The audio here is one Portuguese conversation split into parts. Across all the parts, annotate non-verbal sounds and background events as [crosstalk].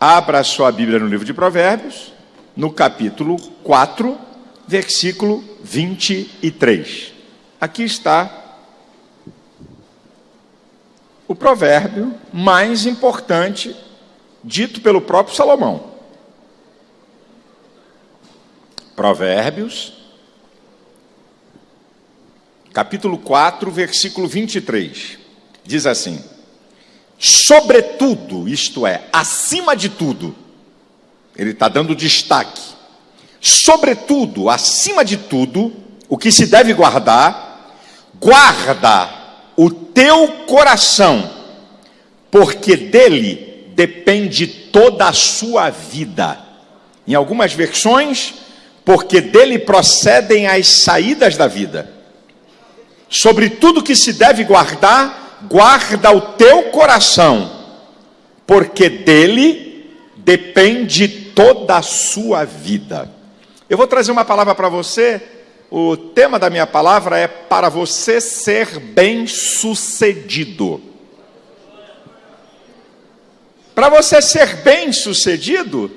Abra sua Bíblia no livro de Provérbios, no capítulo 4, versículo 23. Aqui está o provérbio mais importante dito pelo próprio Salomão. Provérbios, capítulo 4, versículo 23. Diz assim: sobretudo, isto é, acima de tudo, ele está dando destaque, sobretudo, acima de tudo, o que se deve guardar, guarda o teu coração, porque dele depende toda a sua vida. Em algumas versões, porque dele procedem as saídas da vida. Sobre tudo que se deve guardar, guarda o teu coração, porque dele depende toda a sua vida. Eu vou trazer uma palavra para você. O tema da minha palavra é para você ser bem-sucedido. Para você ser bem-sucedido,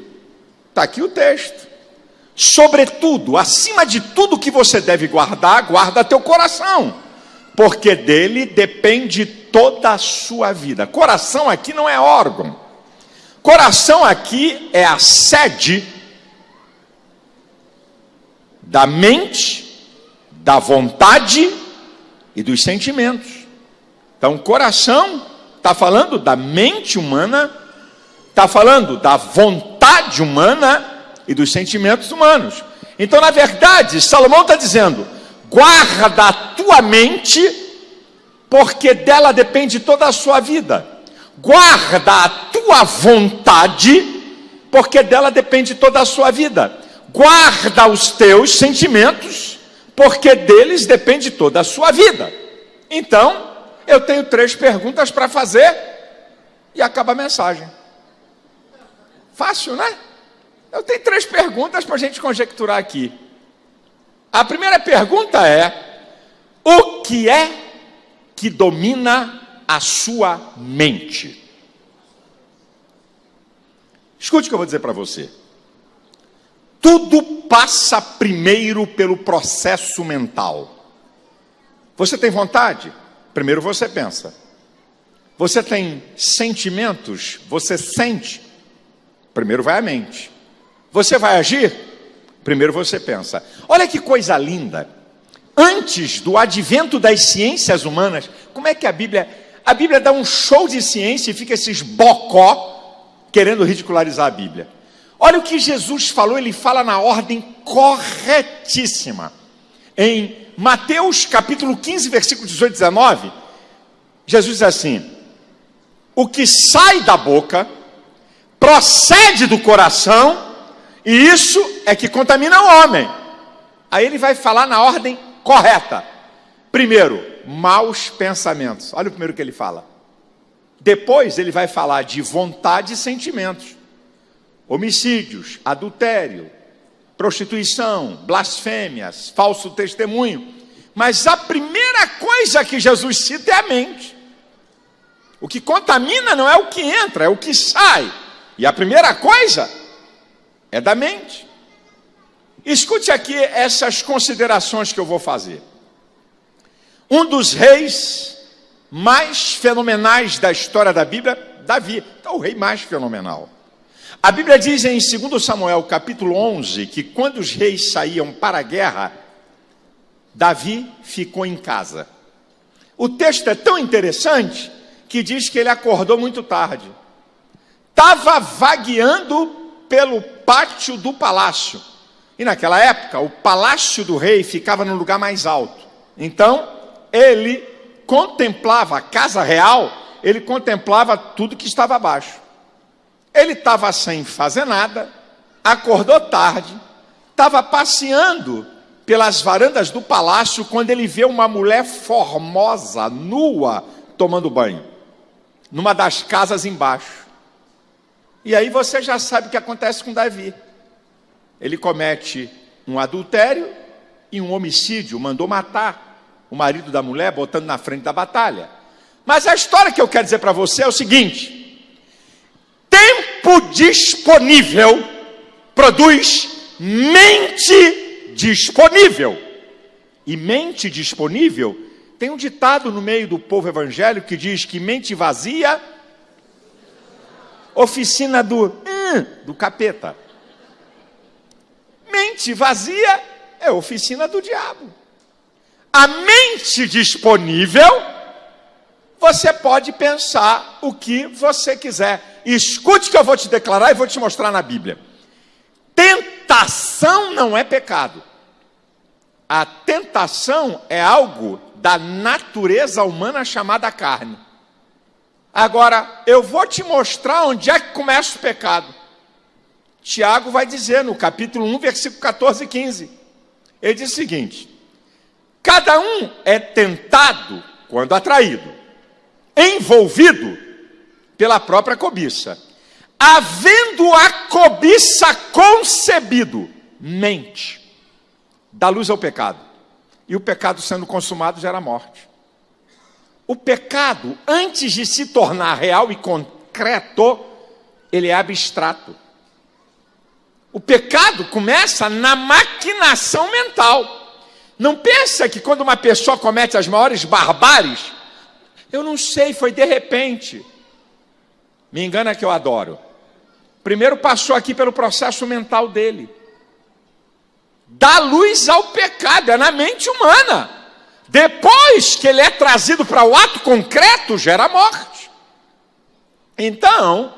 está aqui o texto. Sobretudo, acima de tudo que você deve guardar, guarda teu coração porque dele depende toda a sua vida. Coração aqui não é órgão. Coração aqui é a sede da mente, da vontade e dos sentimentos. Então, coração está falando da mente humana, está falando da vontade humana e dos sentimentos humanos. Então, na verdade, Salomão está dizendo: guarda a tua mente, porque dela depende toda a sua vida. Guarda a tua vontade, porque dela depende toda a sua vida. Guarda os teus sentimentos, porque deles depende toda a sua vida. Então, eu tenho três perguntas para fazer e acaba a mensagem. Fácil, né? Eu tenho três perguntas para a gente conjecturar aqui. A primeira pergunta é: o que é que domina a sua mente? Escute o que eu vou dizer para você. Tudo passa primeiro pelo processo mental. Você tem vontade? Primeiro você pensa. Você tem sentimentos? Você sente? Primeiro vai a mente. Você vai agir? Primeiro você pensa. Olha que coisa linda. Antes do advento das ciências humanas, como é que a Bíblia. A Bíblia dá um show de ciência e fica esses bocó querendo ridicularizar a Bíblia. Olha o que Jesus falou, ele fala na ordem corretíssima. Em Mateus capítulo 15, versículo 18 e 19, Jesus diz assim: O que sai da boca procede do coração e isso é que contamina o homem. Aí ele vai falar na ordem correta. Primeiro, maus pensamentos. Olha o primeiro que ele fala. Depois ele vai falar de vontade e sentimentos. Homicídios, adultério, prostituição, blasfêmias, falso testemunho. Mas a primeira coisa que Jesus cita é a mente. O que contamina não é o que entra, é o que sai. E a primeira coisa é da mente. Escute aqui essas considerações que eu vou fazer. Um dos reis mais fenomenais da história da Bíblia, Davi, é o rei mais fenomenal. A Bíblia diz em 2 Samuel, capítulo 11, que quando os reis saíam para a guerra, Davi ficou em casa. O texto é tão interessante que diz que ele acordou muito tarde. Estava vagueando pelo pátio do palácio. E naquela época, o palácio do rei ficava no lugar mais alto. Então, ele contemplava a casa real, ele contemplava tudo que estava abaixo. Ele estava sem fazer nada, acordou tarde, estava passeando pelas varandas do palácio quando ele vê uma mulher formosa, nua, tomando banho, numa das casas embaixo. E aí você já sabe o que acontece com Davi. Ele comete um adultério e um homicídio, mandou matar o marido da mulher, botando na frente da batalha. Mas a história que eu quero dizer para você é o seguinte: tempo disponível produz mente disponível. E mente disponível tem um ditado no meio do povo evangélico que diz que mente vazia, oficina do hum, do capeta. Mente vazia é oficina do diabo. A mente disponível, você pode pensar o que você quiser. Escute que eu vou te declarar e vou te mostrar na Bíblia. Tentação não é pecado. A tentação é algo da natureza humana chamada carne. Agora, eu vou te mostrar onde é que começa o pecado. Tiago vai dizer no capítulo 1, versículo 14 e 15. Ele diz o seguinte: Cada um é tentado quando atraído, envolvido pela própria cobiça. Havendo a cobiça concebido, mente, dá luz ao pecado. E o pecado sendo consumado gera morte. O pecado, antes de se tornar real e concreto, ele é abstrato. O pecado começa na maquinação mental. Não pensa que quando uma pessoa comete as maiores barbáries, eu não sei, foi de repente. Me engana que eu adoro. Primeiro passou aqui pelo processo mental dele. Dá luz ao pecado, é na mente humana. Depois que ele é trazido para o ato concreto, gera morte. Então,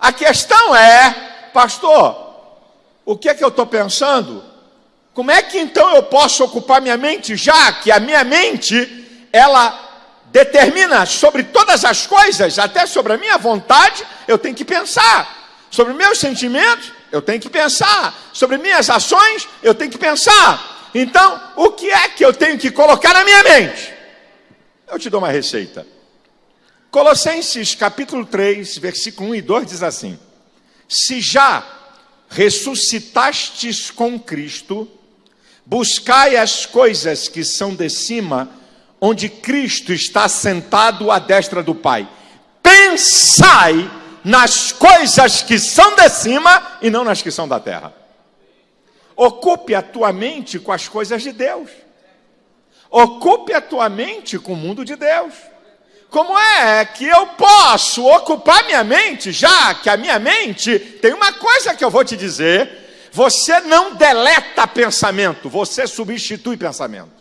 a questão é, pastor, o que é que eu estou pensando? Como é que então eu posso ocupar minha mente, já que a minha mente, ela determina sobre todas as coisas, até sobre a minha vontade, eu tenho que pensar. Sobre meus sentimentos, eu tenho que pensar. Sobre minhas ações, eu tenho que pensar. Então, o que é que eu tenho que colocar na minha mente? Eu te dou uma receita. Colossenses capítulo 3, versículo 1 e 2 diz assim: Se já ressuscitastes com Cristo, buscai as coisas que são de cima, onde Cristo está sentado à destra do Pai. Pensai nas coisas que são de cima e não nas que são da terra. Ocupe a tua mente com as coisas de Deus. Ocupe a tua mente com o mundo de Deus. Como é que eu posso ocupar minha mente, já que a minha mente tem uma coisa que eu vou te dizer: você não deleta pensamento, você substitui pensamento.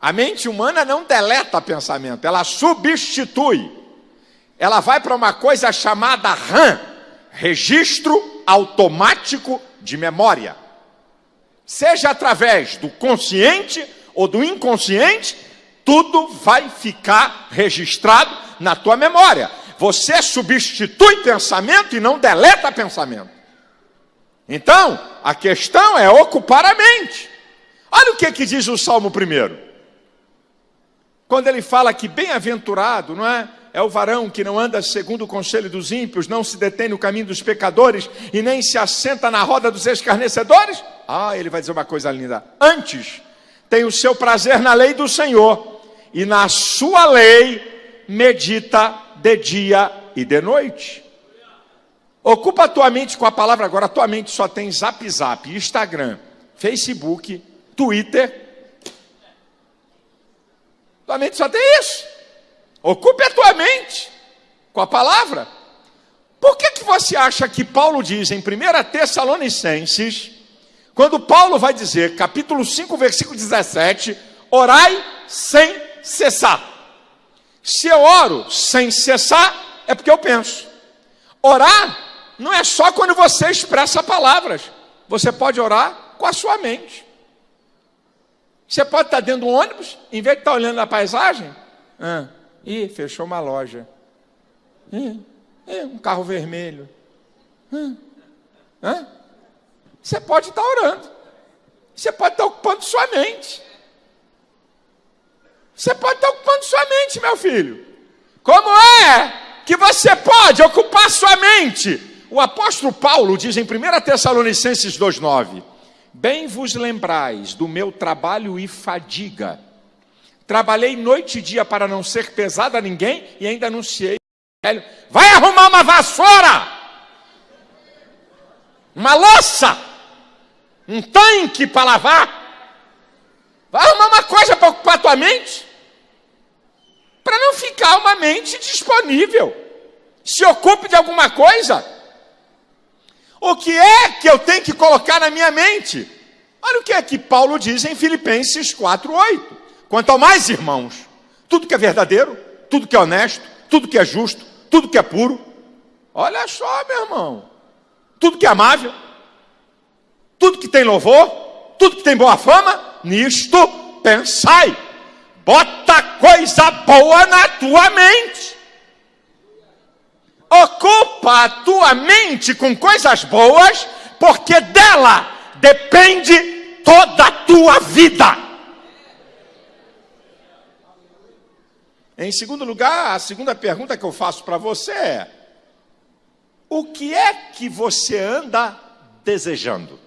A mente humana não deleta pensamento, ela substitui. Ela vai para uma coisa chamada RAM registro automático de memória. Seja através do consciente ou do inconsciente, tudo vai ficar registrado na tua memória. Você substitui pensamento e não deleta pensamento. Então, a questão é ocupar a mente. Olha o que, que diz o Salmo primeiro. Quando ele fala que bem-aventurado, não é? É o varão que não anda segundo o conselho dos ímpios, não se detém no caminho dos pecadores e nem se assenta na roda dos escarnecedores. Ah, ele vai dizer uma coisa linda. Antes, tem o seu prazer na lei do Senhor e na sua lei medita de dia e de noite. Ocupa a tua mente com a palavra agora. A tua mente só tem Zap Zap, Instagram, Facebook, Twitter. Tua mente só tem isso. Ocupe a tua mente com a palavra. Por que, que você acha que Paulo diz em 1 Tessalonicenses, quando Paulo vai dizer, capítulo 5, versículo 17, orai sem cessar. Se eu oro sem cessar, é porque eu penso. Orar não é só quando você expressa palavras. Você pode orar com a sua mente. Você pode estar dentro do ônibus, em vez de estar olhando a paisagem, ah, ih, fechou uma loja. Ih, ih, um carro vermelho. Ah, você pode estar orando. Você pode estar ocupando sua mente. Você pode estar ocupando sua mente, meu filho. Como é que você pode ocupar sua mente? O apóstolo Paulo diz em 1 Tessalonicenses 2,9: Bem vos lembrais do meu trabalho e fadiga. Trabalhei noite e dia para não ser pesado a ninguém e ainda anunciei Vai arrumar uma vassoura, uma louça, um tanque para lavar. Vai arrumar uma coisa para ocupar tua mente. Para não ficar uma mente disponível. Se ocupe de alguma coisa. O que é que eu tenho que colocar na minha mente? Olha o que é que Paulo diz em Filipenses 4:8. Quanto ao mais, irmãos, tudo que é verdadeiro, tudo que é honesto, tudo que é justo, tudo que é puro. Olha só, meu irmão. Tudo que é amável, tudo que tem louvor, tudo que tem boa fama, nisto pensai. Bota coisa boa na tua mente. Ocupa a tua mente com coisas boas, porque dela depende toda a tua vida. Em segundo lugar, a segunda pergunta que eu faço para você é: o que é que você anda desejando?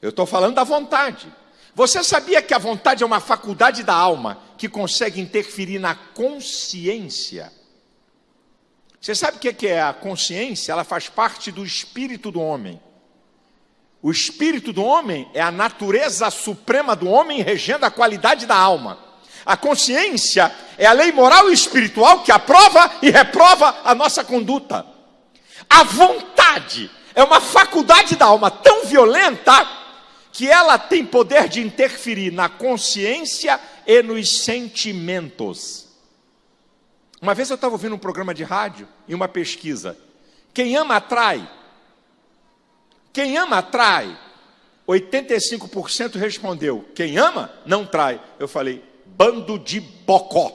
Eu estou falando da vontade. Você sabia que a vontade é uma faculdade da alma que consegue interferir na consciência? Você sabe o que é a consciência? Ela faz parte do espírito do homem. O espírito do homem é a natureza suprema do homem regendo a qualidade da alma. A consciência é a lei moral e espiritual que aprova e reprova a nossa conduta. A vontade é uma faculdade da alma tão violenta que ela tem poder de interferir na consciência e nos sentimentos. Uma vez eu estava ouvindo um programa de rádio e uma pesquisa. Quem ama atrai. Quem ama atrai. 85% respondeu: quem ama não trai. Eu falei: bando de bocó.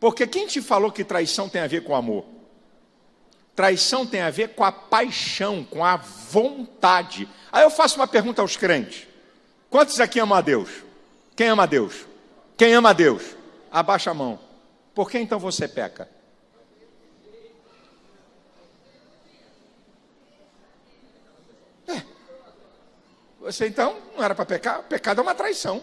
Porque quem te falou que traição tem a ver com amor? Traição tem a ver com a paixão, com a vontade. Aí eu faço uma pergunta aos crentes: quantos aqui amam a Deus? Quem ama a Deus? Quem ama a Deus? Abaixa a mão. Por que então você peca? É. Você então não era para pecar? Pecado é uma traição.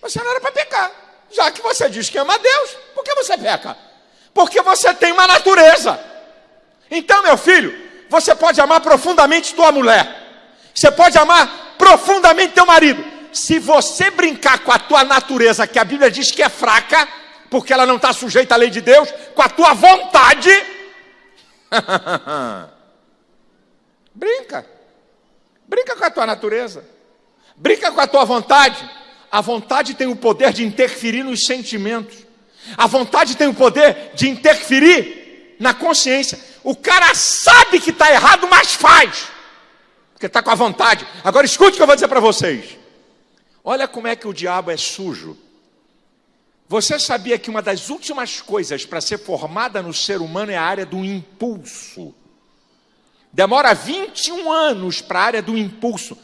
Você não era para pecar. Já que você diz que ama a Deus, por que você peca? Porque você tem uma natureza. Então, meu filho, você pode amar profundamente tua mulher. Você pode amar profundamente teu marido. Se você brincar com a tua natureza, que a Bíblia diz que é fraca, porque ela não está sujeita à lei de Deus, com a tua vontade, [laughs] brinca. Brinca com a tua natureza. Brinca com a tua vontade. A vontade tem o poder de interferir nos sentimentos. A vontade tem o poder de interferir na consciência. O cara sabe que está errado, mas faz. Porque está com a vontade. Agora escute o que eu vou dizer para vocês. Olha como é que o diabo é sujo. Você sabia que uma das últimas coisas para ser formada no ser humano é a área do impulso? Demora 21 anos para a área do impulso.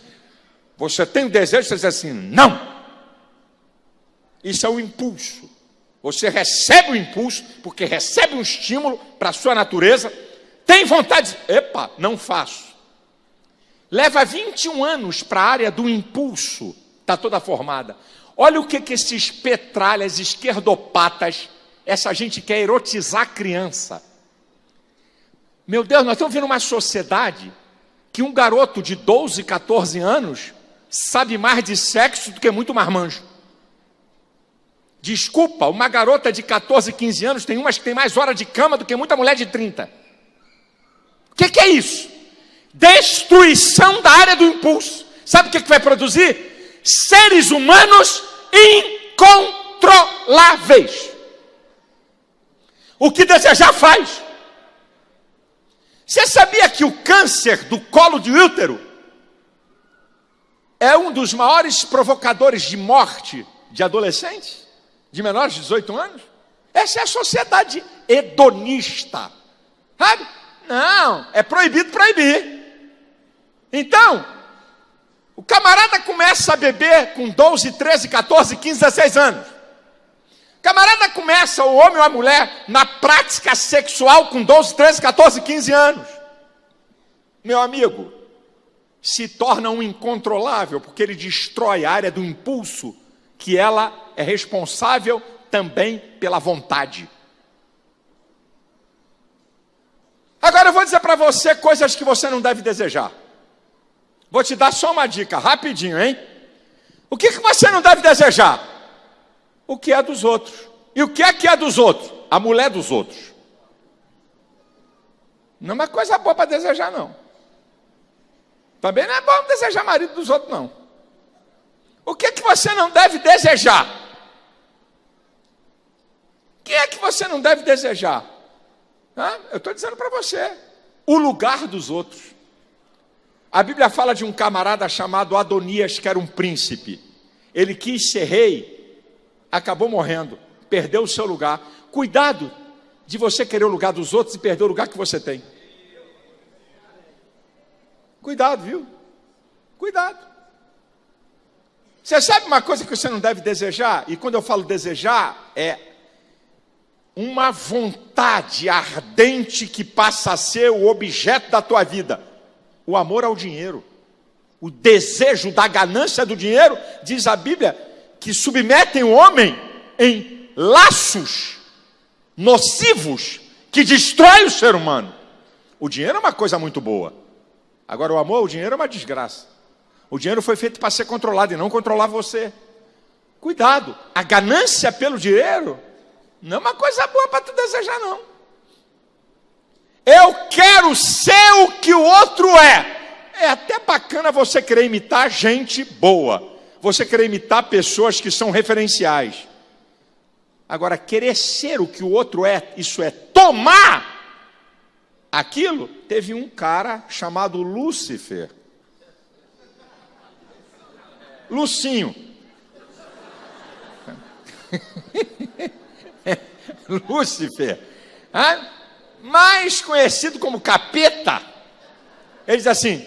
Você tem o desejo, você diz assim: não, isso é o impulso. Você recebe o impulso, porque recebe um estímulo para a sua natureza, tem vontade, epa, não faço. Leva 21 anos para a área do impulso, está toda formada. Olha o que, que esses petralhas esquerdopatas, essa gente quer erotizar a criança. Meu Deus, nós estamos vendo uma sociedade que um garoto de 12, 14 anos sabe mais de sexo do que muito marmanjo. Desculpa, uma garota de 14, 15 anos tem umas que tem mais hora de cama do que muita mulher de 30. O que, que, é isso? Destruição da área do impulso. Sabe o que, que vai produzir? Seres humanos incontroláveis. O que desejar faz. Você sabia que o câncer do colo de útero é um dos maiores provocadores de morte de adolescentes? De menores de 18 anos? Essa é a sociedade hedonista. Sabe? Não, é proibido proibir. Então, o camarada começa a beber com 12, 13, 14, 15, 16 anos. O camarada começa, o homem ou a mulher, na prática sexual com 12, 13, 14, 15 anos. Meu amigo, se torna um incontrolável, porque ele destrói a área do impulso que ela é responsável também pela vontade. Agora eu vou dizer para você coisas que você não deve desejar. Vou te dar só uma dica, rapidinho, hein? O que, que você não deve desejar? O que é dos outros. E o que é que é dos outros? A mulher dos outros. Não é uma coisa boa para desejar, não. Também não é bom desejar marido dos outros, não. O que que você não deve desejar? O que é que você não deve desejar? Eu estou dizendo para você. O lugar dos outros. A Bíblia fala de um camarada chamado Adonias, que era um príncipe. Ele quis ser rei, acabou morrendo, perdeu o seu lugar. Cuidado de você querer o lugar dos outros e perder o lugar que você tem. Cuidado, viu? Cuidado. Você sabe uma coisa que você não deve desejar? E quando eu falo desejar, é uma vontade ardente que passa a ser o objeto da tua vida: o amor ao dinheiro. O desejo da ganância do dinheiro, diz a Bíblia, que submetem o homem em laços nocivos que destrói o ser humano. O dinheiro é uma coisa muito boa. Agora, o amor ao dinheiro é uma desgraça. O dinheiro foi feito para ser controlado e não controlar você. Cuidado, a ganância pelo dinheiro não é uma coisa boa para tu desejar, não. Eu quero ser o que o outro é. É até bacana você querer imitar gente boa. Você querer imitar pessoas que são referenciais. Agora, querer ser o que o outro é, isso é tomar aquilo. Teve um cara chamado Lúcifer. Lucinho. [laughs] [laughs] Lúcifer. Mais conhecido como capeta. Ele diz assim: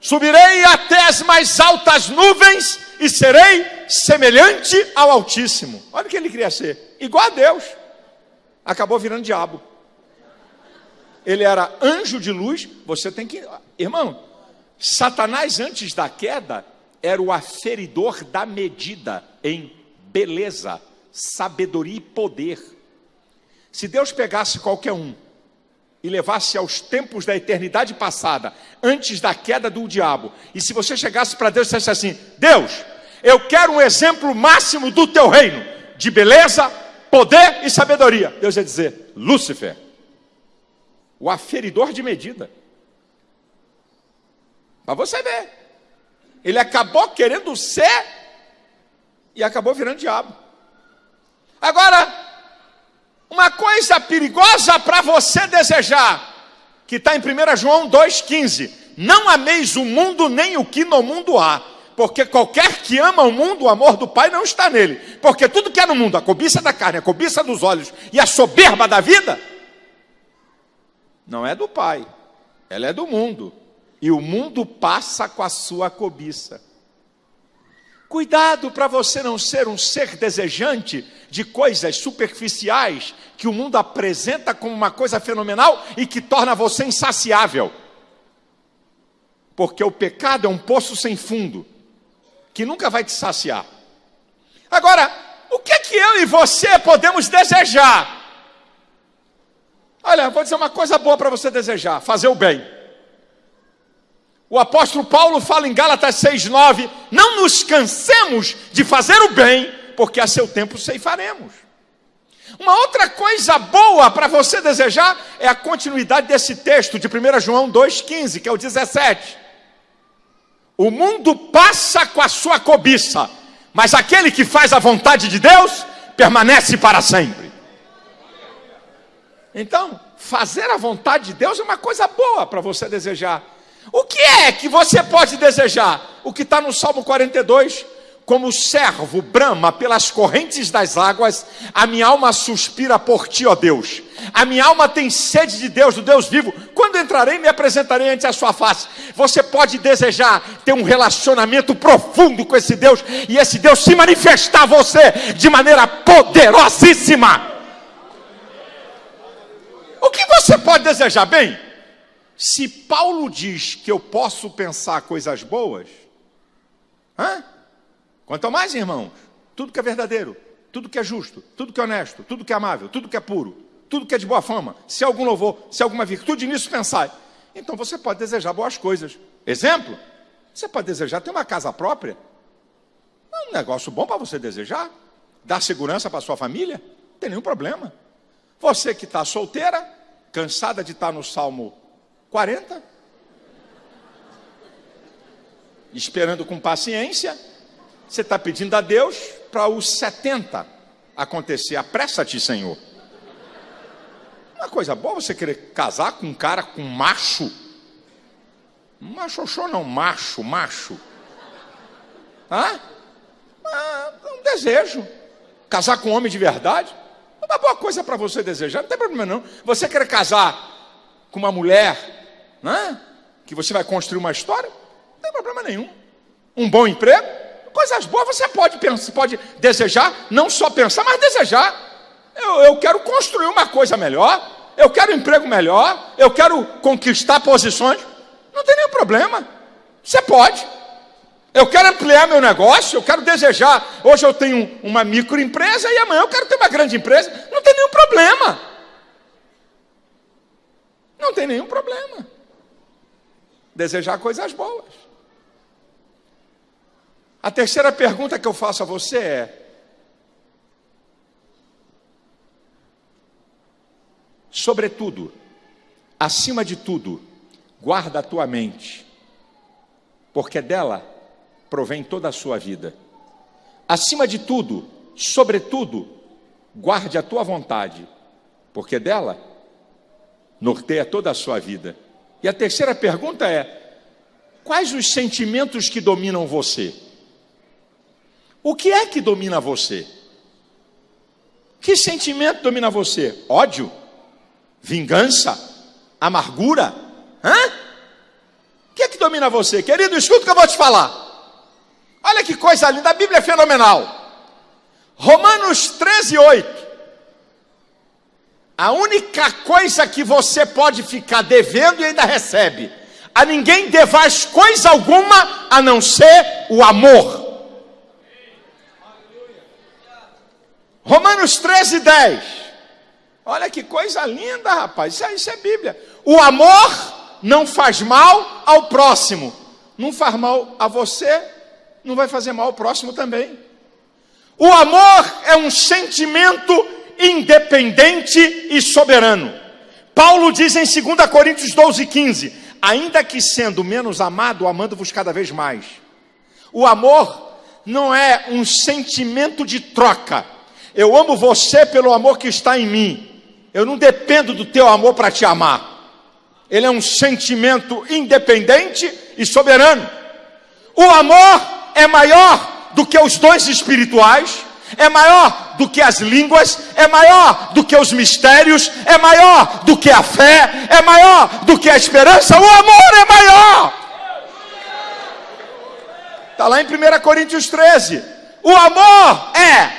Subirei até as mais altas nuvens e serei semelhante ao Altíssimo. Olha o que ele queria ser, igual a Deus. Acabou virando diabo. Ele era anjo de luz. Você tem que, irmão, Satanás antes da queda era o aferidor da medida em beleza, sabedoria e poder. Se Deus pegasse qualquer um e levasse aos tempos da eternidade passada, antes da queda do diabo, e se você chegasse para Deus e dissesse assim: Deus, eu quero um exemplo máximo do teu reino, de beleza, poder e sabedoria. Deus ia dizer: Lúcifer, o aferidor de medida. Para você ver, ele acabou querendo ser e acabou virando diabo. Agora, uma coisa perigosa para você desejar, que está em 1 João 2,15: Não ameis o mundo nem o que no mundo há, porque qualquer que ama o mundo, o amor do Pai não está nele. Porque tudo que é no mundo, a cobiça da carne, a cobiça dos olhos e a soberba da vida, não é do Pai, ela é do mundo. E o mundo passa com a sua cobiça. Cuidado para você não ser um ser desejante de coisas superficiais que o mundo apresenta como uma coisa fenomenal e que torna você insaciável. Porque o pecado é um poço sem fundo, que nunca vai te saciar. Agora, o que é que eu e você podemos desejar? Olha, vou dizer uma coisa boa para você desejar: fazer o bem. O apóstolo Paulo fala em Gálatas 6,9: não nos cansemos de fazer o bem, porque a seu tempo ceifaremos. Uma outra coisa boa para você desejar é a continuidade desse texto de 1 João 2,15, que é o 17. O mundo passa com a sua cobiça, mas aquele que faz a vontade de Deus permanece para sempre. Então, fazer a vontade de Deus é uma coisa boa para você desejar. O que é que você pode desejar? O que está no Salmo 42, como servo brama pelas correntes das águas, a minha alma suspira por ti, ó Deus. A minha alma tem sede de Deus, do Deus vivo. Quando entrarei, me apresentarei ante a sua face. Você pode desejar ter um relacionamento profundo com esse Deus e esse Deus se manifestar a você de maneira poderosíssima. O que você pode desejar bem? Se Paulo diz que eu posso pensar coisas boas, hã? Quanto mais, irmãos, tudo que é verdadeiro, tudo que é justo, tudo que é honesto, tudo que é amável, tudo que é puro, tudo que é de boa fama, se algum louvor, se alguma virtude nisso pensai. Então você pode desejar boas coisas. Exemplo, você pode desejar ter uma casa própria. É um negócio bom para você desejar. Dar segurança para sua família, não tem nenhum problema. Você que está solteira, cansada de estar tá no Salmo 40, esperando com paciência, você está pedindo a Deus para os 70 acontecer. Apressa-te, Senhor. Uma coisa boa você querer casar com um cara, com macho. Macho não, macho, macho. Hã? Ah, um desejo. Casar com um homem de verdade. É uma boa coisa para você desejar, não tem problema não. Você quer casar com uma mulher, né? que você vai construir uma história, não tem problema nenhum. Um bom emprego, coisas boas você pode pensar, pode desejar, não só pensar, mas desejar. Eu, eu quero construir uma coisa melhor, eu quero um emprego melhor, eu quero conquistar posições. Não tem nenhum problema. Você pode. Eu quero ampliar meu negócio, eu quero desejar. Hoje eu tenho uma microempresa e amanhã eu quero ter uma grande empresa. Não tem nenhum problema. Não tem nenhum problema. Desejar coisas boas. A terceira pergunta que eu faço a você é: sobretudo, acima de tudo, guarda a tua mente, porque dela provém toda a sua vida. Acima de tudo, sobretudo, guarde a tua vontade, porque dela norteia toda a sua vida. E a terceira pergunta é: quais os sentimentos que dominam você? O que é que domina você? Que sentimento domina você? Ódio? Vingança? Amargura? Hã? O que é que domina você? Querido, escuta o que eu vou te falar. Olha que coisa linda, a Bíblia é fenomenal. Romanos 13, 8. A única coisa que você pode ficar devendo e ainda recebe, a ninguém devais coisa alguma a não ser o amor. Romanos 13, 10. Olha que coisa linda, rapaz. Isso, isso é Bíblia. O amor não faz mal ao próximo. Não faz mal a você, não vai fazer mal ao próximo também. O amor é um sentimento independente e soberano. Paulo diz em 2 Coríntios 12, 15: Ainda que sendo menos amado, amando-vos cada vez mais. O amor não é um sentimento de troca. Eu amo você pelo amor que está em mim. Eu não dependo do teu amor para te amar. Ele é um sentimento independente e soberano. O amor é maior do que os dons espirituais, é maior do que as línguas, é maior do que os mistérios, é maior do que a fé, é maior do que a esperança. O amor é maior. Está lá em 1 Coríntios 13. O amor é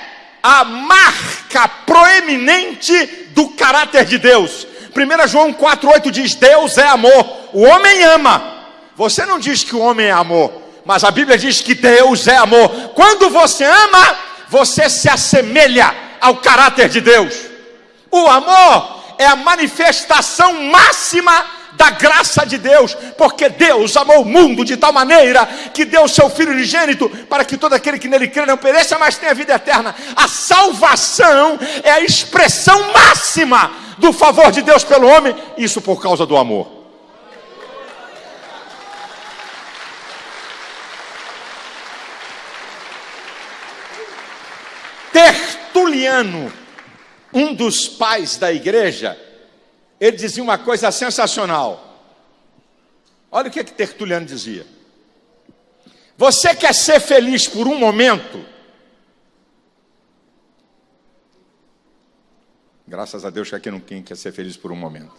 a marca proeminente do caráter de Deus. 1 João 4,8 diz: Deus é amor, o homem ama. Você não diz que o homem é amor, mas a Bíblia diz que Deus é amor. Quando você ama, você se assemelha ao caráter de Deus. O amor é a manifestação máxima da graça de Deus, porque Deus amou o mundo de tal maneira que deu o seu Filho unigênito para que todo aquele que nele crê não pereça, mas tenha vida eterna. A salvação é a expressão máxima do favor de Deus pelo homem, isso por causa do amor. Tertuliano, um dos pais da igreja, ele dizia uma coisa sensacional. Olha o que, é que Tertuliano dizia. Você quer ser feliz por um momento? Graças a Deus que aqui não quem quer ser feliz por um momento.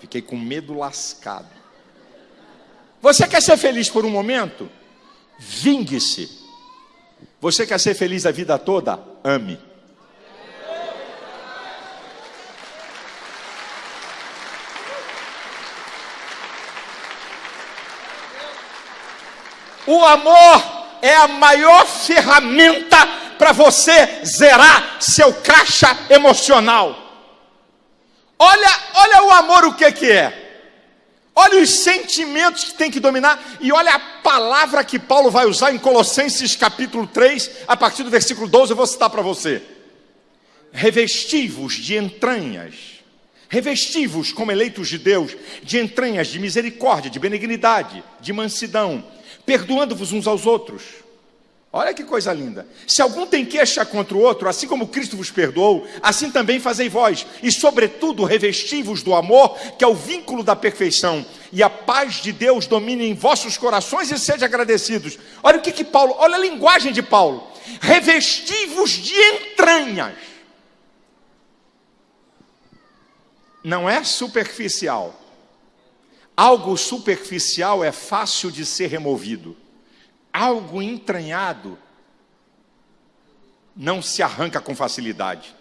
Fiquei com medo lascado. Você quer ser feliz por um momento? Vingue-se você quer ser feliz a vida toda? Ame. O amor é a maior ferramenta para você zerar seu caixa emocional. Olha, olha o amor o que que é. Olha os sentimentos que tem que dominar e olha a palavra que Paulo vai usar em Colossenses capítulo 3, a partir do versículo 12, eu vou citar para você. Revestivos de entranhas, revestivos como eleitos de Deus, de entranhas de misericórdia, de benignidade, de mansidão, perdoando-vos uns aos outros Olha que coisa linda. Se algum tem queixa contra o outro, assim como Cristo vos perdoou, assim também fazei vós. E, sobretudo, revestivos do amor, que é o vínculo da perfeição. E a paz de Deus domine em vossos corações e sejam agradecidos. Olha o que, que Paulo, olha a linguagem de Paulo. Revestivos de entranhas. Não é superficial. Algo superficial é fácil de ser removido algo entranhado não se arranca com facilidade.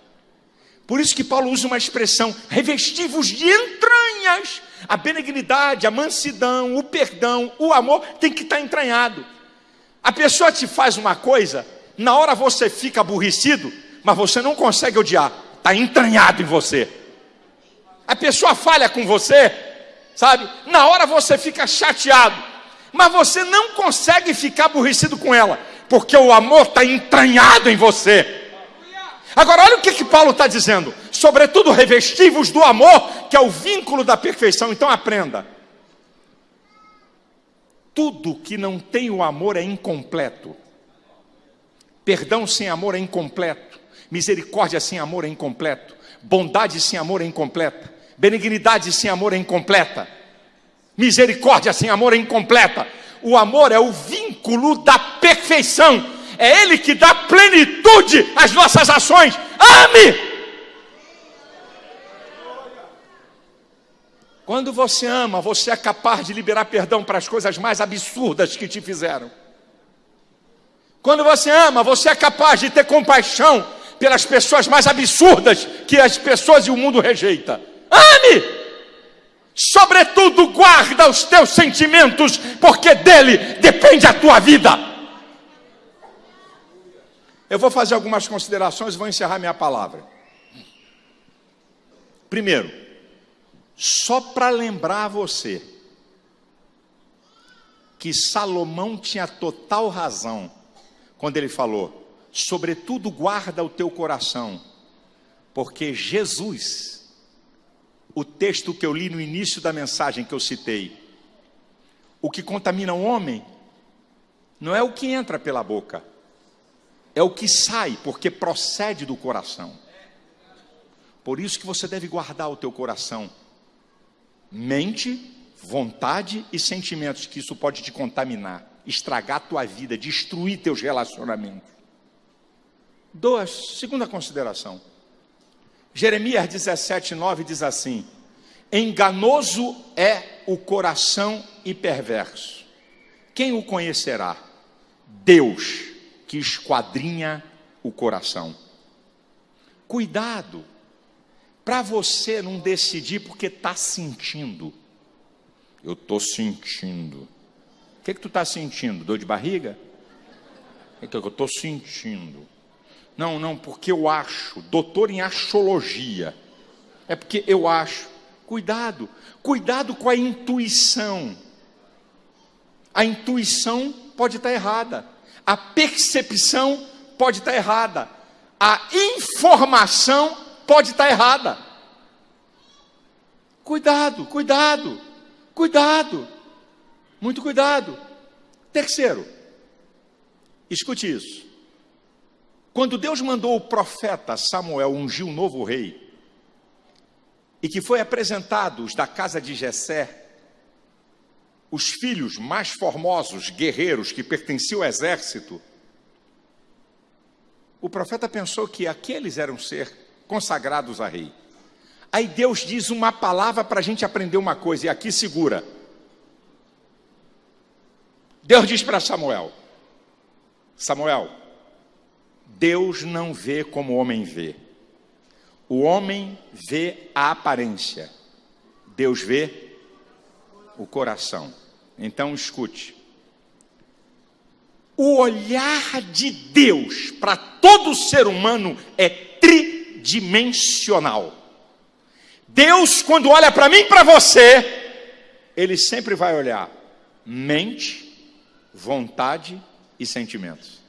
Por isso que Paulo usa uma expressão, revestivos de entranhas. A benignidade, a mansidão, o perdão, o amor tem que estar entranhado. A pessoa te faz uma coisa, na hora você fica aborrecido, mas você não consegue odiar, está entranhado em você. A pessoa falha com você, sabe? Na hora você fica chateado, mas você não consegue ficar aborrecido com ela, porque o amor está entranhado em você. Agora, olha o que, que Paulo está dizendo: sobretudo revestivos do amor, que é o vínculo da perfeição. Então, aprenda. Tudo que não tem o amor é incompleto. Perdão sem amor é incompleto. Misericórdia sem amor é incompleto. Bondade sem amor é incompleta. Benignidade sem amor é incompleta. Misericórdia sem amor é incompleta. O amor é o vínculo da perfeição. É ele que dá plenitude às nossas ações. Ame! Quando você ama, você é capaz de liberar perdão para as coisas mais absurdas que te fizeram. Quando você ama, você é capaz de ter compaixão pelas pessoas mais absurdas que as pessoas e o mundo rejeita. Ame! Sobretudo, guarda os teus sentimentos, porque dele depende a tua vida. Eu vou fazer algumas considerações e vou encerrar minha palavra. Primeiro, só para lembrar você que Salomão tinha total razão quando ele falou: sobretudo guarda o teu coração, porque Jesus o texto que eu li no início da mensagem que eu citei. O que contamina o homem não é o que entra pela boca, é o que sai, porque procede do coração. Por isso que você deve guardar o teu coração. Mente, vontade e sentimentos, que isso pode te contaminar, estragar tua vida, destruir teus relacionamentos. Duas, segunda consideração. Jeremias 17, 9 diz assim: Enganoso é o coração e perverso. Quem o conhecerá? Deus, que esquadrinha o coração. Cuidado, para você não decidir porque está sentindo. Eu estou sentindo. O que, que tu está sentindo? Dor de barriga? O que, que eu estou sentindo? Não, não, porque eu acho. Doutor em astrologia. É porque eu acho. Cuidado, cuidado com a intuição. A intuição pode estar errada. A percepção pode estar errada. A informação pode estar errada. Cuidado, cuidado, cuidado. Muito cuidado. Terceiro, escute isso. Quando Deus mandou o profeta Samuel ungir um novo rei, e que foi apresentado os da casa de Jessé, os filhos mais formosos, guerreiros, que pertenciam ao exército, o profeta pensou que aqueles eram ser consagrados a rei. Aí Deus diz uma palavra para a gente aprender uma coisa, e aqui segura. Deus diz para Samuel: Samuel, Deus não vê como o homem vê. O homem vê a aparência, Deus vê o coração. Então escute. O olhar de Deus para todo ser humano é tridimensional. Deus, quando olha para mim e para você, Ele sempre vai olhar mente, vontade e sentimentos.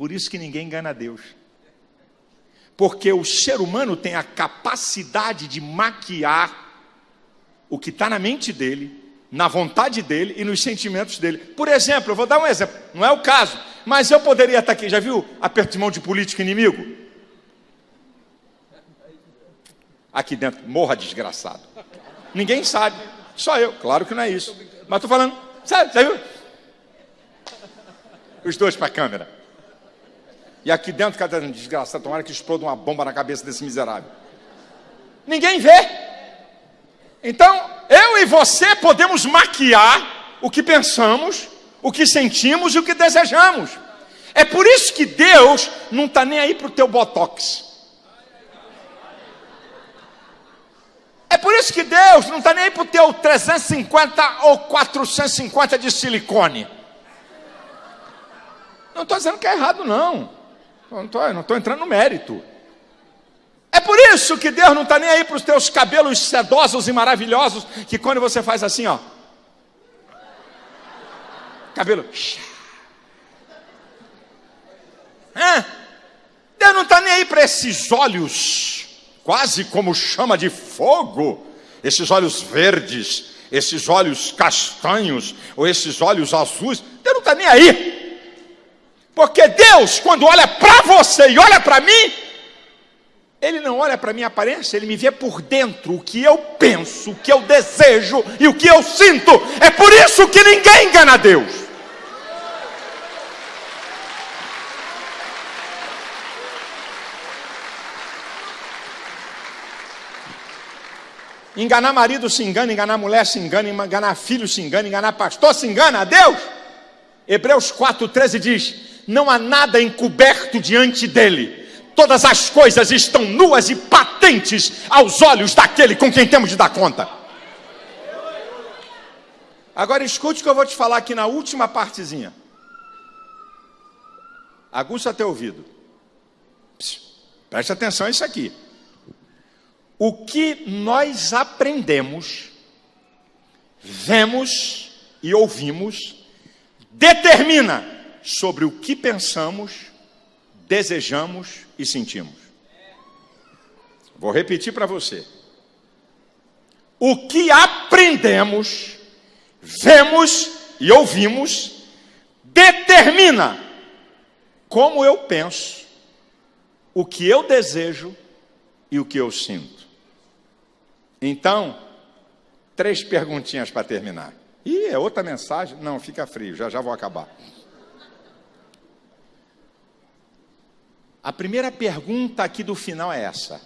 Por isso que ninguém engana Deus. Porque o ser humano tem a capacidade de maquiar o que está na mente dele, na vontade dele e nos sentimentos dele. Por exemplo, eu vou dar um exemplo, não é o caso, mas eu poderia estar aqui, já viu aperto de mão de político inimigo? Aqui dentro, morra desgraçado. Ninguém sabe, só eu, claro que não é isso. Mas estou falando, sabe, já viu? Os dois para a câmera. E aqui dentro, cada desgraçado, tomara que exploda uma bomba na cabeça desse miserável. Ninguém vê. Então, eu e você podemos maquiar o que pensamos, o que sentimos e o que desejamos. É por isso que Deus não está nem aí para o teu botox. É por isso que Deus não está nem aí para o teu 350 ou 450 de silicone. Não estou dizendo que é errado, não. Não estou entrando no mérito. É por isso que Deus não está nem aí para os teus cabelos sedosos e maravilhosos, que quando você faz assim, ó. Cabelo. É. Deus não está nem aí para esses olhos, quase como chama de fogo, esses olhos verdes, esses olhos castanhos, ou esses olhos azuis. Deus não está nem aí. Porque Deus, quando olha para você e olha para mim, ele não olha para minha aparência, ele me vê por dentro, o que eu penso, o que eu desejo e o que eu sinto. É por isso que ninguém engana Deus. Enganar marido se engana, enganar mulher se engana, enganar filho se engana, enganar pastor se engana Deus. Hebreus 4,13 diz: Não há nada encoberto diante dele todas as coisas estão nuas e patentes aos olhos daquele com quem temos de dar conta. Agora escute o que eu vou te falar aqui na última partezinha. Aguça teu ouvido. preste atenção a isso aqui. O que nós aprendemos, vemos e ouvimos, determina sobre o que pensamos, desejamos e sentimos. Vou repetir para você. O que aprendemos, vemos e ouvimos determina como eu penso, o que eu desejo e o que eu sinto. Então, três perguntinhas para terminar. E é outra mensagem? Não, fica frio, já já vou acabar. A primeira pergunta aqui do final é essa: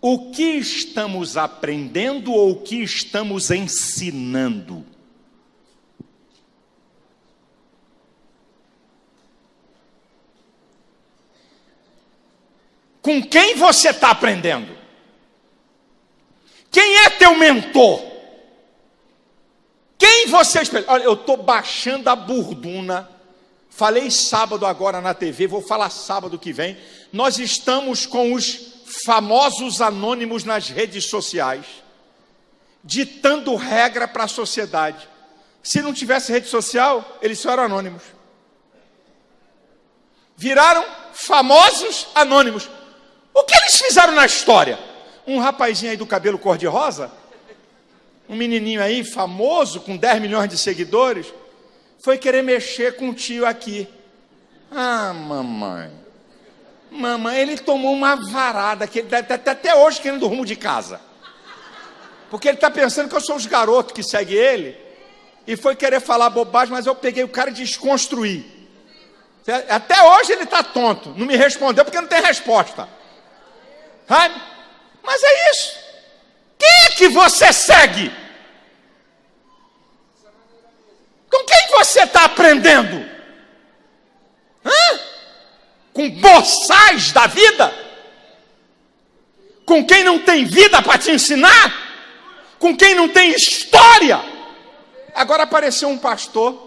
O que estamos aprendendo ou o que estamos ensinando? Com quem você está aprendendo? Quem é teu mentor? Quem você? Olha, eu estou baixando a burduna Falei sábado agora na TV, vou falar sábado que vem. Nós estamos com os famosos anônimos nas redes sociais, ditando regra para a sociedade. Se não tivesse rede social, eles só eram anônimos. Viraram famosos anônimos. O que eles fizeram na história? Um rapazinho aí do cabelo cor-de-rosa, um menininho aí famoso, com 10 milhões de seguidores, foi querer mexer com o tio aqui. Ah, mamãe. Mamãe, ele tomou uma varada que ele está até hoje querendo rumo de casa. Porque ele está pensando que eu sou os garotos que seguem ele. E foi querer falar bobagem, mas eu peguei o cara e desconstruí. Até hoje ele está tonto. Não me respondeu porque não tem resposta. Sabe? Mas é isso. Quem é que você segue? Com quem você está aprendendo? Hã? Com boçais da vida? Com quem não tem vida para te ensinar? Com quem não tem história? Agora apareceu um pastor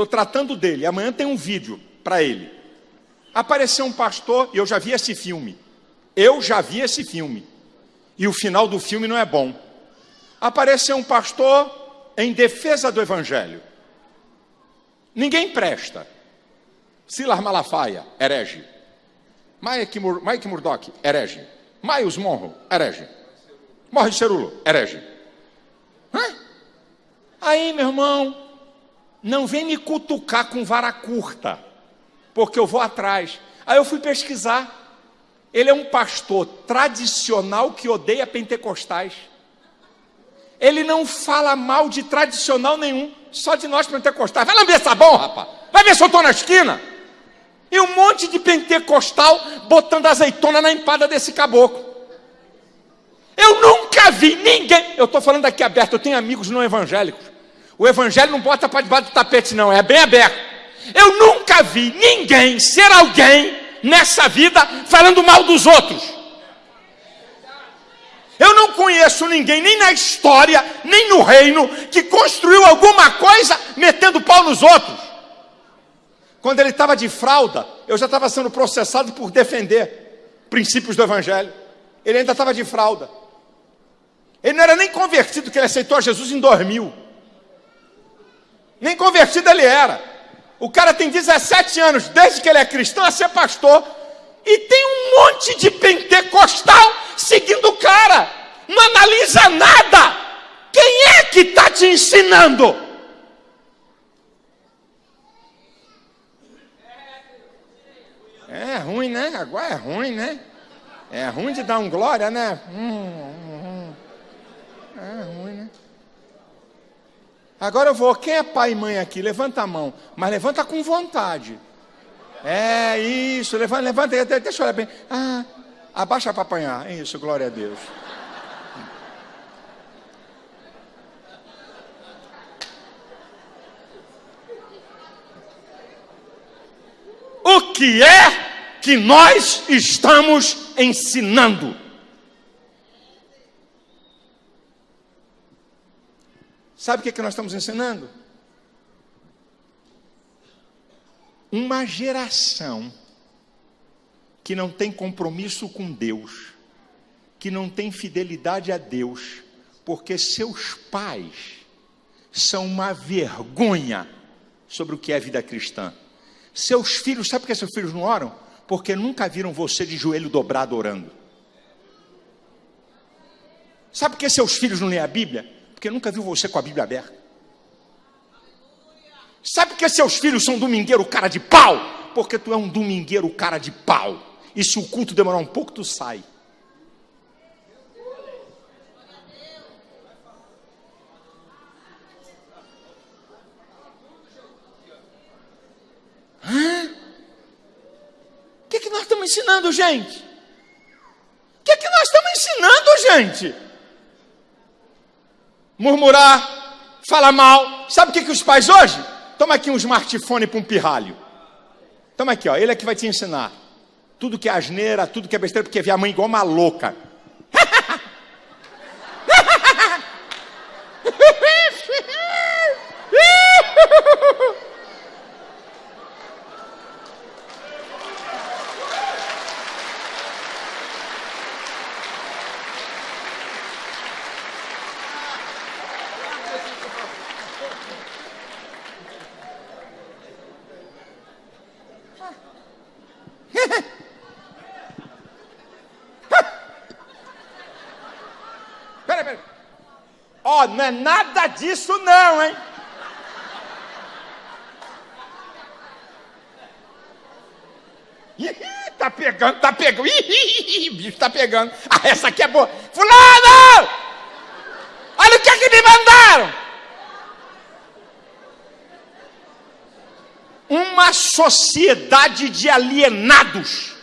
Estou tratando dele. Amanhã tem um vídeo para ele. Apareceu um pastor, e eu já vi esse filme. Eu já vi esse filme. E o final do filme não é bom. Apareceu um pastor em defesa do evangelho. Ninguém presta. Silas Malafaia, herege. Mike, Mur Mike Murdoch, herege. Miles Monroe, herege. Morre Cerulo, herege. Hã? Aí, meu irmão, não vem me cutucar com vara curta, porque eu vou atrás. Aí eu fui pesquisar. Ele é um pastor tradicional que odeia pentecostais. Ele não fala mal de tradicional nenhum, só de nós pentecostais. Vai lá ver sabão, rapaz. Vai ver se eu estou na esquina. E um monte de pentecostal botando azeitona na empada desse caboclo. Eu nunca vi ninguém. Eu estou falando aqui aberto, eu tenho amigos não evangélicos. O evangelho não bota para debaixo do tapete, não, é bem aberto. Eu nunca vi ninguém ser alguém nessa vida falando mal dos outros. Eu não conheço ninguém, nem na história, nem no reino, que construiu alguma coisa metendo pau nos outros. Quando ele estava de fralda, eu já estava sendo processado por defender princípios do Evangelho. Ele ainda estava de fralda. Ele não era nem convertido, que ele aceitou a Jesus em 2000. Nem convertido ele era. O cara tem 17 anos, desde que ele é cristão, a ser pastor. E tem um monte de pentecostal seguindo o cara. Não analisa nada. Quem é que está te ensinando? É ruim, né? Agora é ruim, né? É ruim de dar um glória, né? Hum, hum, hum. É ruim, né? Agora eu vou. Quem é pai e mãe aqui? Levanta a mão. Mas levanta com vontade. É isso. Levanta, levanta. Deixa eu olhar bem. Ah, abaixa para apanhar. Isso, glória a Deus. O que é que nós estamos ensinando? Sabe o que, é que nós estamos ensinando? Uma geração que não tem compromisso com Deus, que não tem fidelidade a Deus, porque seus pais são uma vergonha sobre o que é vida cristã. Seus filhos, sabe por que seus filhos não oram? Porque nunca viram você de joelho dobrado orando. Sabe por que seus filhos não leem a Bíblia? Porque nunca viu você com a Bíblia aberta. Sabe que seus filhos são domingueiro cara de pau? Porque tu é um domingueiro cara de pau. E se o culto demorar um pouco, tu sai. O que, é que nós estamos ensinando, gente? O que, é que nós estamos ensinando, gente? Murmurar, falar mal. Sabe o que, que os pais hoje? Toma aqui um smartphone para um pirralho. Toma aqui, ó. Ele é que vai te ensinar. Tudo que é asneira, tudo que é besteira, porque vê a mãe igual uma louca. Peraí, peraí. Ó, oh, não é nada disso não, hein? tá pegando, tá pegando. Ih, bicho tá pegando. Ah, essa aqui é boa. Fulano! Olha o que é que me mandaram. Uma sociedade de alienados.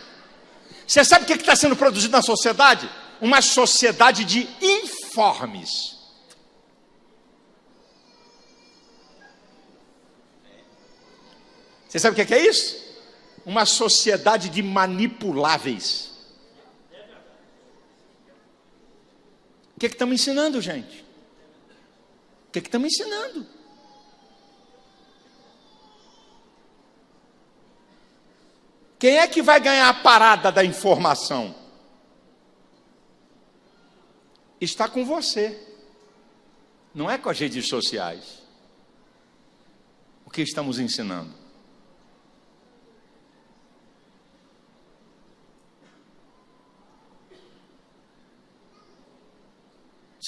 Você sabe o que é está sendo produzido na sociedade? Uma sociedade de informes. Você sabe o é que é isso? Uma sociedade de manipuláveis. O que é que estamos ensinando, gente? O que é que estamos ensinando? Quem é que vai ganhar a parada da informação? Está com você, não é com as redes sociais. O que estamos ensinando?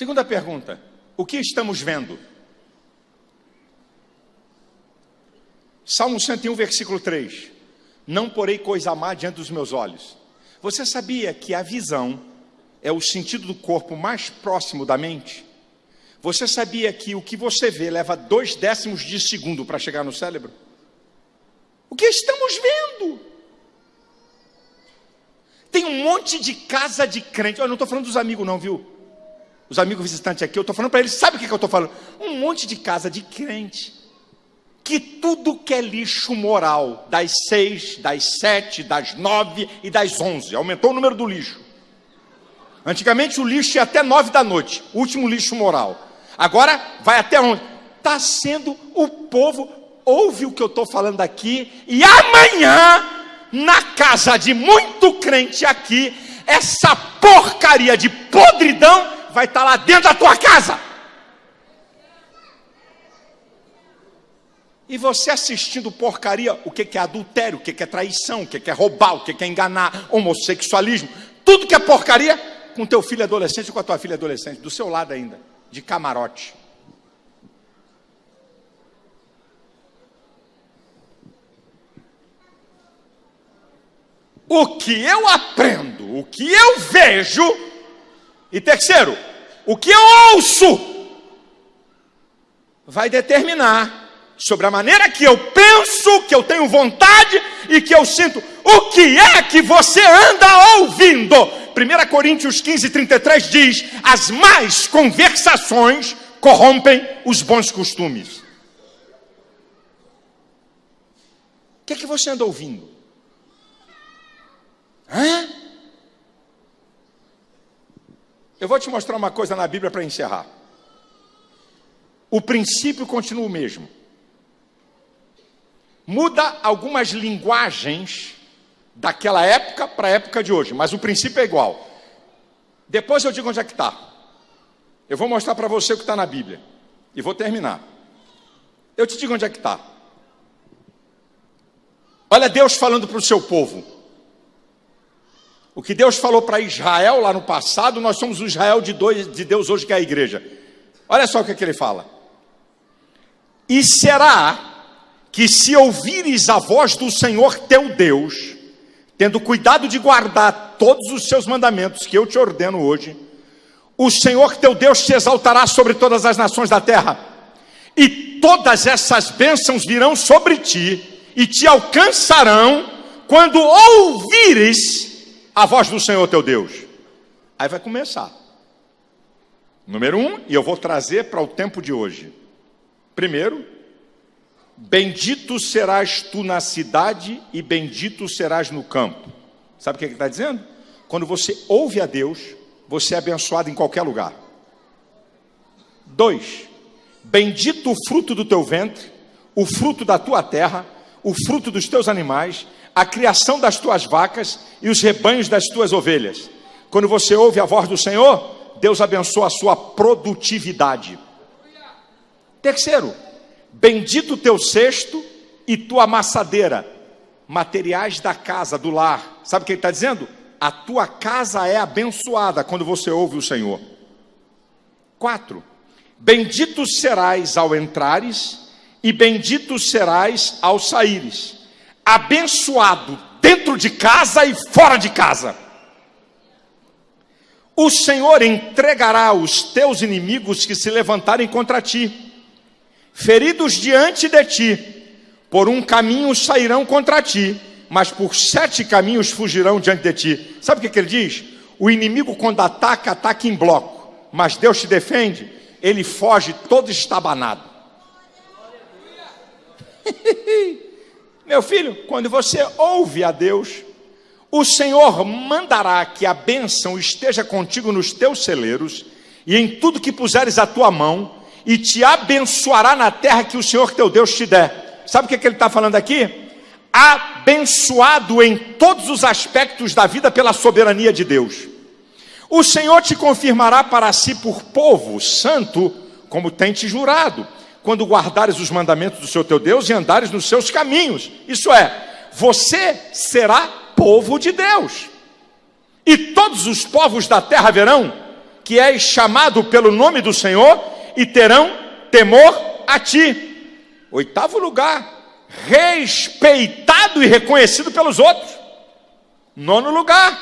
Segunda pergunta: o que estamos vendo? Salmo 101, versículo 3 não porei coisa má diante dos meus olhos. Você sabia que a visão é o sentido do corpo mais próximo da mente? Você sabia que o que você vê leva dois décimos de segundo para chegar no cérebro? O que estamos vendo? Tem um monte de casa de crente. Eu não estou falando dos amigos, não, viu? Os amigos visitantes aqui, eu estou falando para eles, sabe o que, que eu estou falando? Um monte de casa de crente que tudo que é lixo moral, das seis, das sete, das nove e das onze, aumentou o número do lixo. Antigamente o lixo ia até nove da noite, último lixo moral. Agora vai até onde? Está sendo o povo, ouve o que eu estou falando aqui, e amanhã, na casa de muito crente aqui, essa porcaria de podridão vai estar tá lá dentro da tua casa. E você assistindo porcaria, o que é adultério, o que é traição, o que é roubar, o que é enganar, homossexualismo, tudo que é porcaria, com teu filho adolescente com a tua filha adolescente, do seu lado ainda, de camarote. O que eu aprendo, o que eu vejo, e terceiro, o que eu ouço, vai determinar sobre a maneira que eu penso, que eu tenho vontade e que eu sinto. O que é que você anda ouvindo? 1 Coríntios 15, 33 diz: As más conversações corrompem os bons costumes. O que é que você anda ouvindo? Hã? Eu vou te mostrar uma coisa na Bíblia para encerrar. O princípio continua o mesmo. Muda algumas linguagens daquela época para a época de hoje, mas o princípio é igual. Depois eu digo onde é que está. Eu vou mostrar para você o que está na Bíblia. E vou terminar. Eu te digo onde é que está. Olha Deus falando para o seu povo. O que Deus falou para Israel lá no passado, nós somos o Israel de, dois, de Deus hoje, que é a igreja. Olha só o que, é que ele fala. E será que se ouvires a voz do Senhor teu Deus, tendo cuidado de guardar todos os seus mandamentos que eu te ordeno hoje, o Senhor teu Deus te exaltará sobre todas as nações da terra, e todas essas bênçãos virão sobre ti e te alcançarão quando ouvires a voz do Senhor teu Deus. Aí vai começar. Número um, e eu vou trazer para o tempo de hoje. Primeiro, Bendito serás tu na cidade e bendito serás no campo. Sabe o que ele está dizendo? Quando você ouve a Deus, você é abençoado em qualquer lugar. Dois, bendito o fruto do teu ventre, o fruto da tua terra, o fruto dos teus animais, a criação das tuas vacas e os rebanhos das tuas ovelhas. Quando você ouve a voz do Senhor, Deus abençoa a sua produtividade. Terceiro, Bendito teu cesto e tua amassadeira, materiais da casa, do lar. Sabe o que ele está dizendo? A tua casa é abençoada quando você ouve o Senhor. Quatro, bendito serás ao entrares e bendito serás ao saíres. Abençoado dentro de casa e fora de casa. O Senhor entregará os teus inimigos que se levantarem contra ti feridos diante de ti, por um caminho sairão contra ti, mas por sete caminhos fugirão diante de ti. Sabe o que, ele diz? O inimigo, quando ataca, ataca em bloco, mas Deus te defende, ele foge todo estabanado. [laughs] Meu filho, quando você ouve a Deus, o Senhor mandará que a bênção esteja contigo nos teus celeiros e em tudo que puseres a tua mão, e te abençoará na terra que o Senhor teu Deus te der. Sabe o que, é que ele está falando aqui? abençoado em todos os aspectos da vida pela soberania de Deus. O Senhor te confirmará para si por povo santo, como tem te jurado, quando guardares os mandamentos do seu teu Deus e andares nos seus caminhos. Isso é, você será povo de Deus. E todos os povos da terra verão que és chamado pelo nome do Senhor e terão temor a ti. Oitavo lugar, respeitado e reconhecido pelos outros. Nono lugar,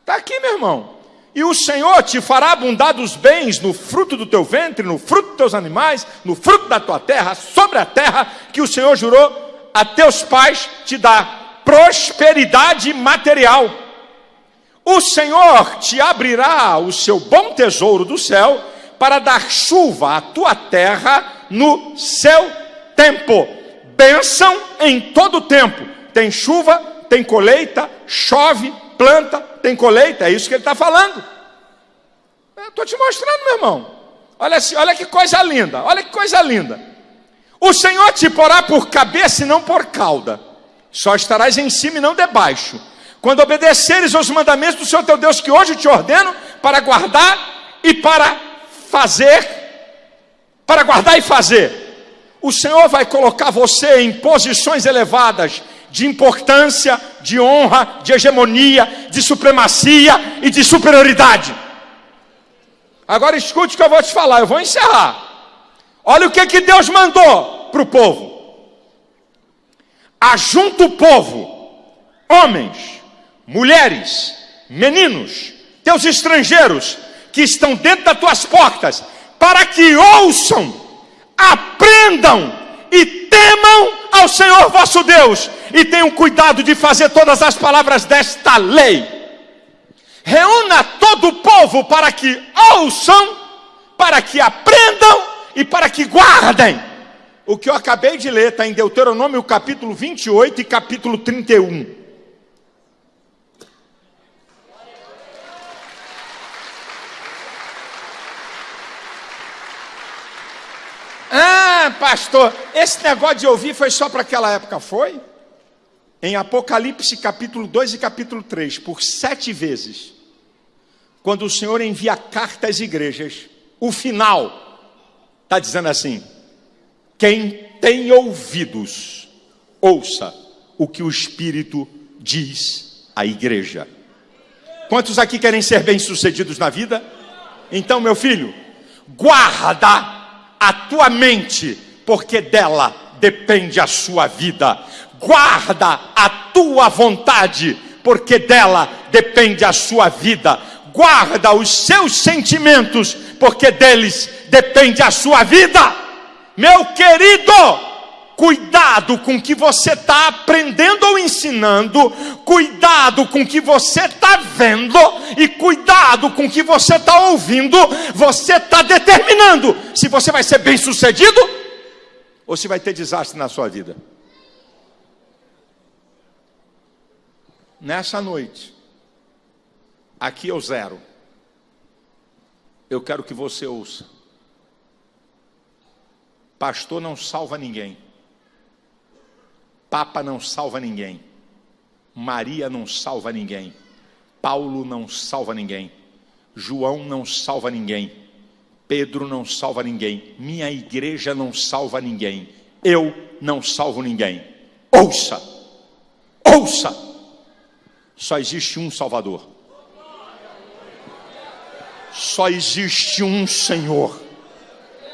está aqui, meu irmão. E o Senhor te fará abundar dos bens no fruto do teu ventre, no fruto dos teus animais, no fruto da tua terra, sobre a terra que o Senhor jurou a teus pais te dar prosperidade material. O Senhor te abrirá o seu bom tesouro do céu para dar chuva à tua terra no seu tempo. Bênção em todo tempo. Tem chuva, tem colheita, chove, planta, tem colheita. É isso que ele está falando. Estou te mostrando, meu irmão. Olha, olha que coisa linda, olha que coisa linda. O Senhor te porá por cabeça e não por cauda. Só estarás em cima e não debaixo. Quando obedeceres aos mandamentos do Senhor teu Deus, que hoje te ordeno, para guardar e para fazer para guardar e fazer. O Senhor vai colocar você em posições elevadas de importância, de honra, de hegemonia, de supremacia e de superioridade. Agora escute o que eu vou te falar, eu vou encerrar. Olha o que, que Deus mandou para o povo: ajunta o povo, homens, mulheres, meninos, teus estrangeiros que estão dentro das tuas portas, para que ouçam, aprendam e temam ao Senhor vosso Deus e tenham cuidado de fazer todas as palavras desta lei. Reúna todo o povo para que ouçam, para que aprendam e para que guardem. O que eu acabei de ler está em Deuteronômio capítulo 28 e capítulo 31. Ah, pastor, esse negócio de ouvir foi só para aquela época, foi? Em Apocalipse capítulo 2 e capítulo 3, por sete vezes, quando o Senhor envia carta às igrejas, o final está dizendo assim: quem tem ouvidos, ouça o que o Espírito diz à igreja. Quantos aqui querem ser bem-sucedidos na vida? Então, meu filho, guarda a tua mente, porque dela depende a sua vida. Guarda a tua vontade, porque dela depende a sua vida. Guarda os seus sentimentos, porque deles depende a sua vida. Meu querido, Cuidado com o que você está aprendendo ou ensinando, cuidado com o que você está vendo e cuidado com o que você está ouvindo. Você está determinando se você vai ser bem sucedido ou se vai ter desastre na sua vida. Nessa noite, aqui eu zero. Eu quero que você ouça. Pastor não salva ninguém. Papa não salva ninguém. Maria não salva ninguém. Paulo não salva ninguém. João não salva ninguém. Pedro não salva ninguém. Minha igreja não salva ninguém. Eu não salvo ninguém. Ouça, ouça. Só existe um Salvador. Só existe um Senhor.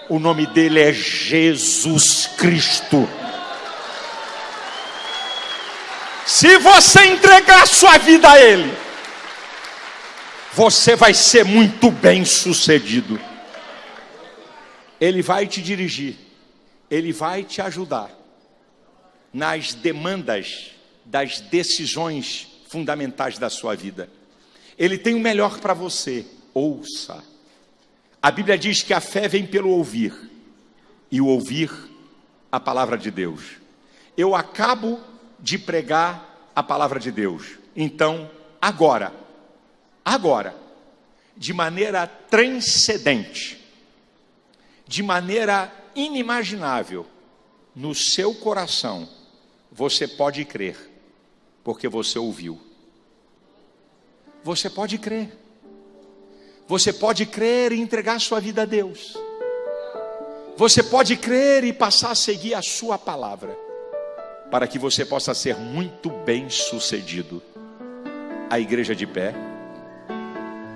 O nome dele é Jesus Cristo. Se você entregar sua vida a Ele, você vai ser muito bem sucedido. Ele vai te dirigir, Ele vai te ajudar nas demandas das decisões fundamentais da sua vida. Ele tem o melhor para você, ouça. A Bíblia diz que a fé vem pelo ouvir, e o ouvir a palavra de Deus. Eu acabo de pregar a palavra de Deus. Então, agora, agora, de maneira transcendente, de maneira inimaginável, no seu coração, Você pode crer, porque você ouviu. Você pode crer. Você pode crer e entregar sua vida a Deus. Você pode crer e passar a seguir a sua palavra, para que você possa ser muito bem sucedido. A igreja de pé.